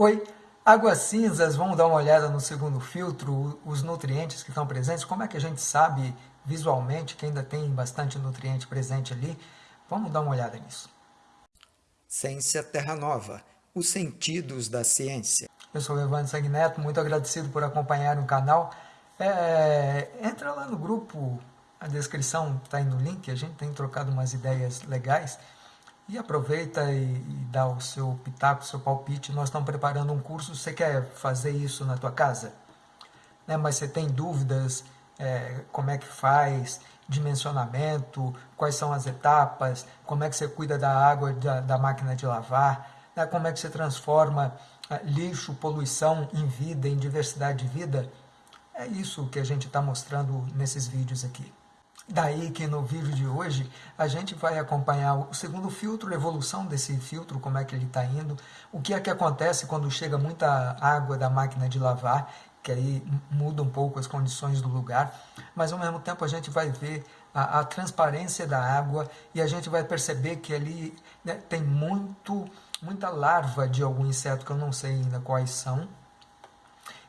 Oi, águas cinzas, vamos dar uma olhada no segundo filtro, os nutrientes que estão presentes, como é que a gente sabe visualmente que ainda tem bastante nutriente presente ali? Vamos dar uma olhada nisso. Ciência Terra Nova, os sentidos da ciência. Eu sou o Evandro Sagneto, muito agradecido por acompanhar o canal. É, entra lá no grupo, a descrição está aí no link, a gente tem trocado umas ideias legais. E aproveita e, e, dá o seu pitaco, o seu palpite. Nós estamos preparando um curso, você quer fazer isso na tua casa? Né? Mas você tem dúvidas, é, como é que faz, dimensionamento, quais são as etapas, como é que você cuida da água da, da máquina de lavar, né? como é que você transforma é, lixo, poluição em vida, em diversidade de vida. É isso que a gente está mostrando nesses vídeos aqui. Daí que no vídeo de hoje a gente vai acompanhar o segundo filtro, a evolução desse filtro, como é que ele está indo, o que é que acontece quando chega muita água da máquina de lavar, que aí muda um pouco as condições do lugar, mas ao mesmo tempo a gente vai ver a, a transparência da água e a gente vai perceber que ali né, tem muito, muita larva de algum inseto que eu não sei ainda quais são,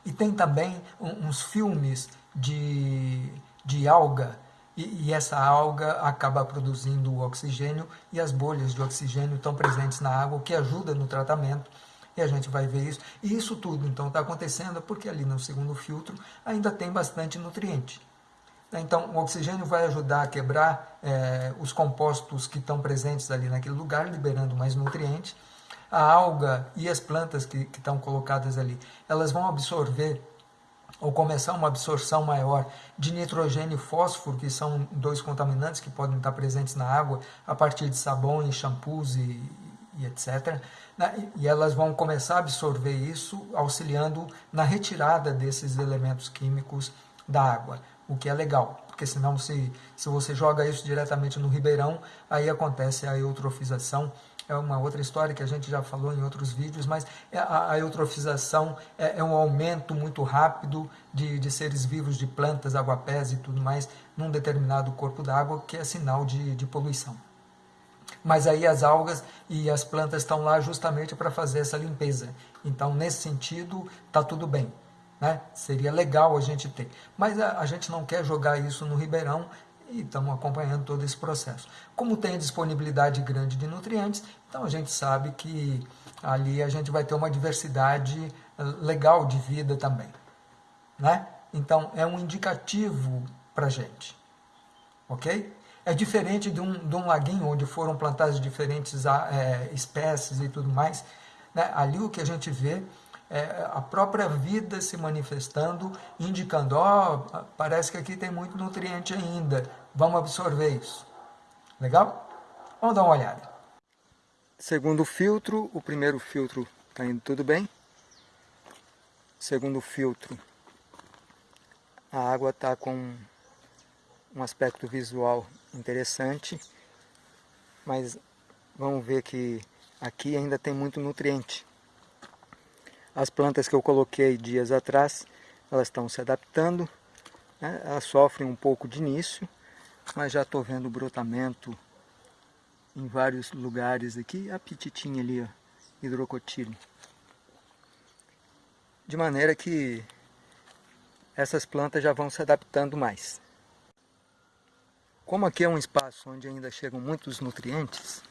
e tem também uns filmes de, de alga, e, e, essa alga acaba produzindo o oxigênio e as bolhas de oxigênio estão presentes na água, o que ajuda no tratamento, e a gente vai ver isso. E isso tudo, então, está acontecendo porque ali no segundo filtro ainda tem bastante nutriente. Então, o oxigênio vai ajudar a quebrar é, os compostos que estão presentes ali naquele lugar, liberando mais nutrientes. A alga e as plantas que, que estão colocadas ali, elas vão absorver ou começar uma absorção maior de nitrogênio e fósforo, que são dois contaminantes que podem estar presentes na água a partir de sabões, shampoos e, e etc. Né? E elas vão começar a absorver isso, auxiliando na retirada desses elementos químicos da água, o que é legal, porque senão se, se você joga isso diretamente no ribeirão, aí acontece a eutrofização, é uma outra história que a gente já falou em outros vídeos, mas é a, a eutrofização é, é, um aumento muito rápido de, de seres vivos, de plantas, aguapés e tudo mais, num determinado corpo d'água, que é sinal de, de poluição. Mas aí as algas e as plantas estão lá justamente para fazer essa limpeza. Então, nesse sentido, está tudo bem. Né? Seria legal a gente ter. Mas a, a gente não quer jogar isso no ribeirão e estamos acompanhando todo esse processo. Como tem disponibilidade grande de nutrientes, então a gente sabe que ali a gente vai ter uma diversidade eh, legal de vida também. Né? Então é um indicativo para a gente. Ok? É diferente de um, de um laguinho onde foram plantadas diferentes é, espécies e tudo mais. Né? Ali o que a gente vê é a própria vida se manifestando, indicando, ó, oh, parece que aqui tem muito nutriente ainda, vamos absorver isso. Legal? Vamos dar uma olhada. Segundo filtro, o primeiro filtro está indo tudo bem. Segundo filtro, a água está com um aspecto visual interessante, mas vamos ver que aqui ainda tem muito nutriente. As plantas que eu coloquei dias atrás, elas estão se adaptando, né? elas sofrem um pouco de início, mas já estou vendo brotamento em vários lugares aqui, a pititinha ali, ó, hidrocotile. De maneira que essas plantas já vão se adaptando mais. Como aqui é um espaço onde ainda chegam muitos nutrientes,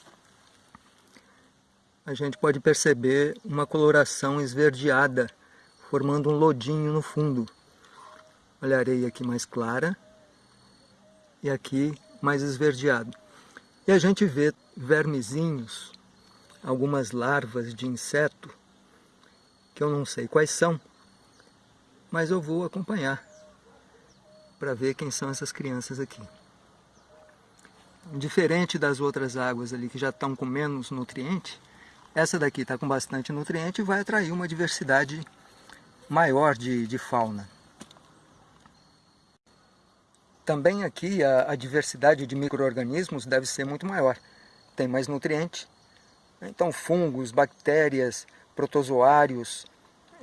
a gente pode perceber uma coloração esverdeada, formando um lodinho no fundo. Olha a areia aqui mais clara e aqui mais esverdeado. E a gente vê vermezinhos, algumas larvas de inseto, que eu não sei quais são, mas eu vou acompanhar para ver quem são essas crianças aqui. Diferente das outras águas ali que já estão com menos nutriente, essa daqui está com bastante nutriente e vai atrair uma diversidade maior de, de fauna. Também aqui a, a diversidade de micro-organismos deve ser muito maior. Tem mais nutriente. Então fungos, bactérias, protozoários,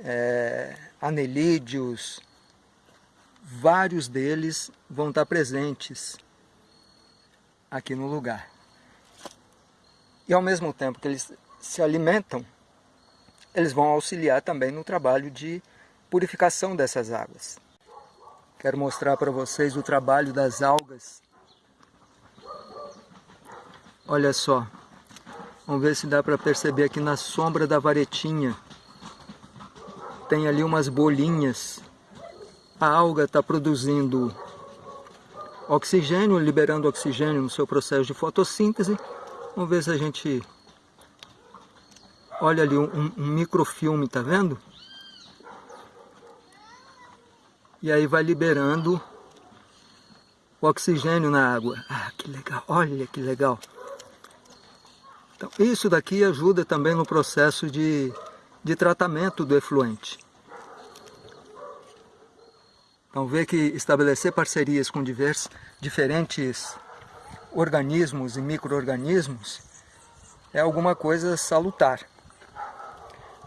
é, anelídeos, vários deles vão estar presentes aqui no lugar. E ao mesmo tempo que eles se alimentam, eles vão auxiliar também no trabalho de purificação dessas águas. Quero mostrar para vocês o trabalho das algas. Olha só, vamos ver se dá para perceber aqui na sombra da varetinha. Tem ali umas bolinhas. A alga está produzindo oxigênio, liberando oxigênio no seu processo de fotossíntese. Vamos ver se a gente... Olha ali um, um microfilme, tá vendo? E aí vai liberando o oxigênio na água. Ah, que legal, olha que legal. Então, isso daqui ajuda também no processo de, de tratamento do efluente. Então vê que estabelecer parcerias com diversos, diferentes organismos e micro-organismos é alguma coisa salutar.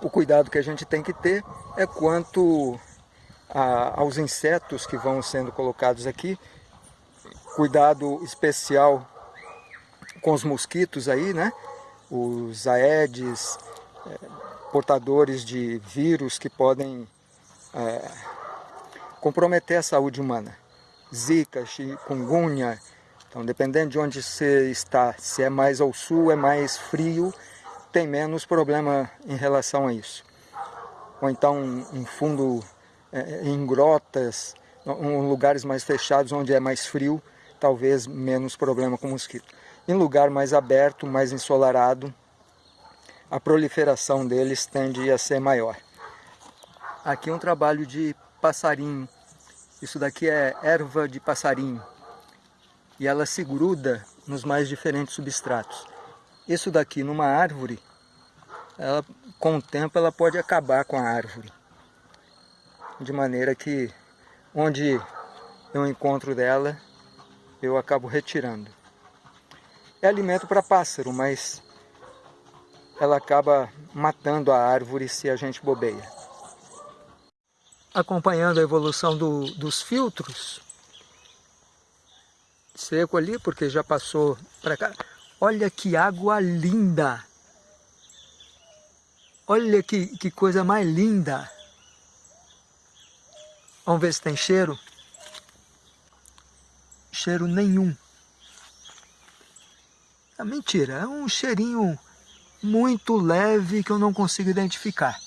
O cuidado que a gente tem que ter é quanto a, aos insetos que vão sendo colocados aqui, cuidado especial com os mosquitos aí, né? Os aedes, é, portadores de vírus que podem é, comprometer a saúde humana. Zika, chikungunya, então dependendo de onde você está, se é mais ao sul, é mais frio, tem menos problema em relação a isso. Ou então um fundo é, em grotas, em lugares mais fechados, onde é mais frio, talvez menos problema com mosquito. Em lugar mais aberto, mais ensolarado, a proliferação deles tende a ser maior. Aqui é um trabalho de passarinho. Isso daqui é erva de passarinho. E ela se gruda nos mais diferentes substratos. Isso daqui numa árvore, ela, com o tempo ela pode acabar com a árvore. De maneira que onde eu encontro dela, eu acabo retirando. É alimento para pássaro, mas ela acaba matando a árvore se a gente bobeia acompanhando a evolução do, dos filtros. Seco ali, porque já passou para cá. Olha que água linda! Olha que, que coisa mais linda! Vamos ver se tem cheiro. Cheiro nenhum. É mentira, é um cheirinho muito leve que eu não consigo identificar.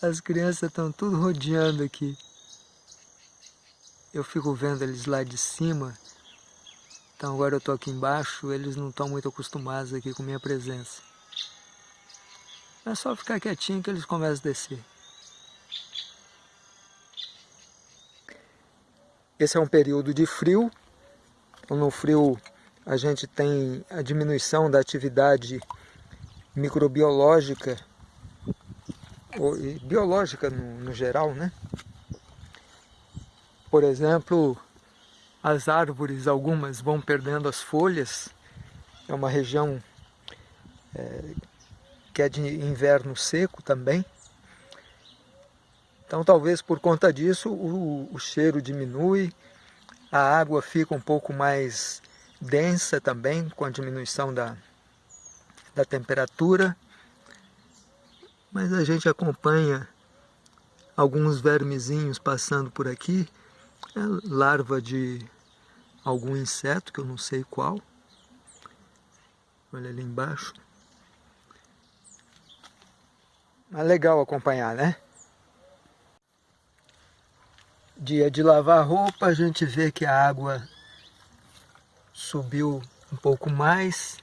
As crianças estão tudo rodeando aqui. Eu fico vendo eles lá de cima. Então agora eu estou aqui embaixo, eles não estão muito acostumados aqui com minha presença. É só ficar quietinho que eles começam a descer. Esse é um período de frio. No frio a gente tem a diminuição da atividade microbiológica e biológica no, no geral, né? Por exemplo, as árvores, algumas vão perdendo as folhas, é uma região é, que é de inverno seco também. Então talvez por conta disso o, o cheiro diminui, a água fica um pouco mais densa também com a diminuição da, da temperatura mas a gente acompanha alguns vermezinhos passando por aqui, é larva de algum inseto que eu não sei qual. Olha ali embaixo. É legal acompanhar, né? Dia de lavar roupa, a gente vê que a água subiu um pouco mais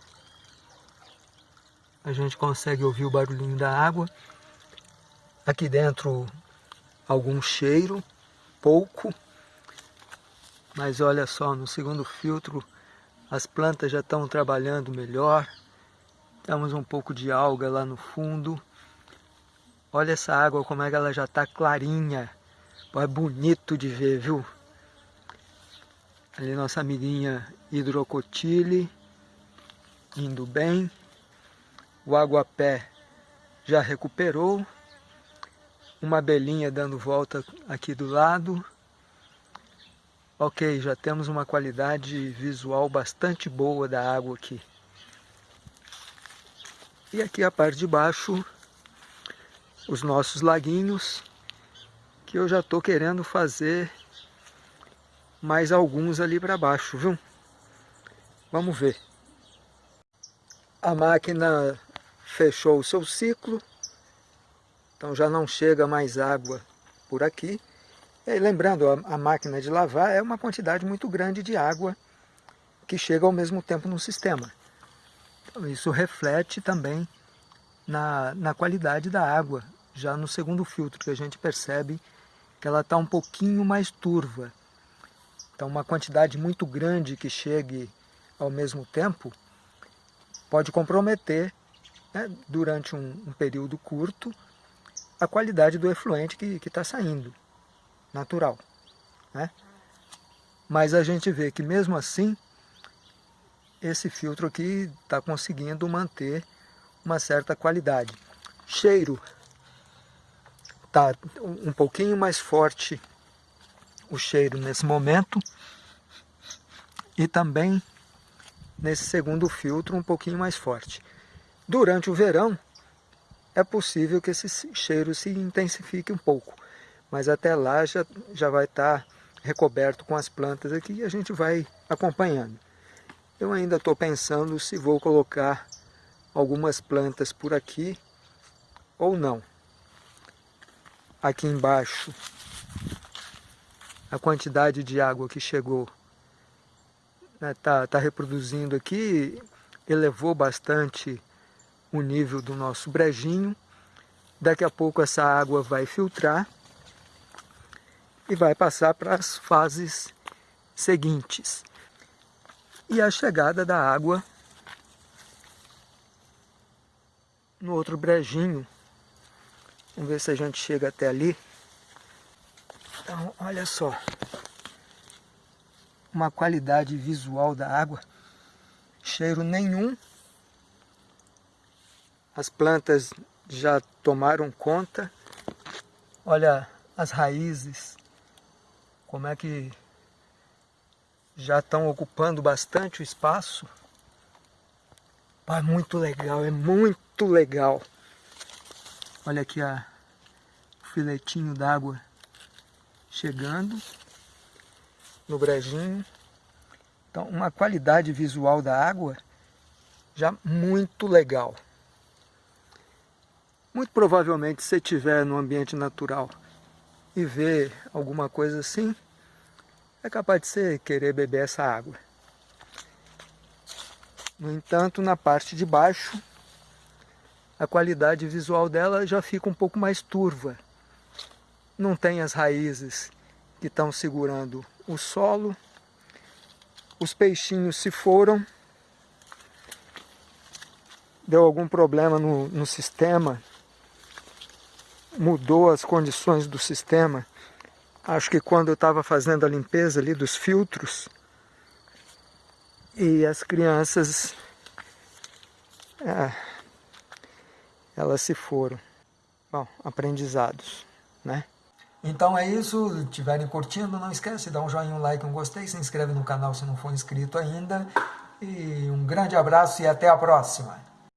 a gente consegue ouvir o barulhinho da água. Aqui dentro algum cheiro, pouco, mas olha só, no segundo filtro as plantas já estão trabalhando melhor. Temos um pouco de alga lá no fundo. Olha essa água como é que ela já está clarinha. É bonito de ver, viu? Ali nossa amiguinha hidrocotile, indo bem. O aguapé já recuperou. Uma abelhinha dando volta aqui do lado. Ok, já temos uma qualidade visual bastante boa da água aqui. E aqui a parte de baixo, os nossos laguinhos, que eu já estou querendo fazer mais alguns ali para baixo, viu? Vamos ver. A máquina fechou o seu ciclo, então já não chega mais água por aqui. E lembrando, a, máquina de lavar é uma quantidade muito grande de água que chega ao mesmo tempo no sistema. Então, isso reflete também na, na qualidade da água, já no segundo filtro, que a gente percebe que ela está um pouquinho mais turva. Então uma quantidade muito grande que chegue ao mesmo tempo pode comprometer, né, durante um, um, período curto, a qualidade do efluente que está saindo, natural. Né? Mas a gente vê que mesmo assim, esse filtro aqui está conseguindo manter uma certa qualidade. Cheiro, está um pouquinho mais forte o cheiro nesse momento e também nesse segundo filtro um pouquinho mais forte. Durante o verão é possível que esse cheiro se intensifique um pouco, mas até lá já, já vai estar tá recoberto com as plantas aqui e a gente vai acompanhando. Eu ainda estou pensando se vou colocar algumas plantas por aqui ou não. Aqui embaixo, a quantidade de água que chegou está né, tá, tá reproduzindo aqui, elevou bastante o nível do nosso brejinho. Daqui a pouco essa água vai filtrar e vai passar para as fases seguintes. E a chegada da água no outro brejinho. Vamos ver se a gente chega até ali. Então, olha só. Uma qualidade visual da água. Cheiro nenhum. As plantas já tomaram conta. Olha as raízes. Como é que já estão ocupando bastante o espaço. É muito legal, é muito legal. Olha aqui a, o filetinho d'água chegando no brejinho. Então, uma qualidade visual da água já muito legal. Muito provavelmente, se estiver no ambiente natural e ver alguma coisa assim, é capaz de você querer beber essa água. No entanto, na parte de baixo, a qualidade visual dela já fica um pouco mais turva. Não tem as raízes que estão segurando o solo. Os peixinhos se foram. Deu algum problema no, no sistema. Mudou as condições do sistema. Acho que quando eu estava fazendo a limpeza ali dos filtros, e as crianças é, elas se foram bom aprendizados né então é isso, estiverem curtindo, não esquece dar um joinha, um like, um gostei, se inscreve no canal se não for inscrito ainda. E um grande abraço e até a próxima!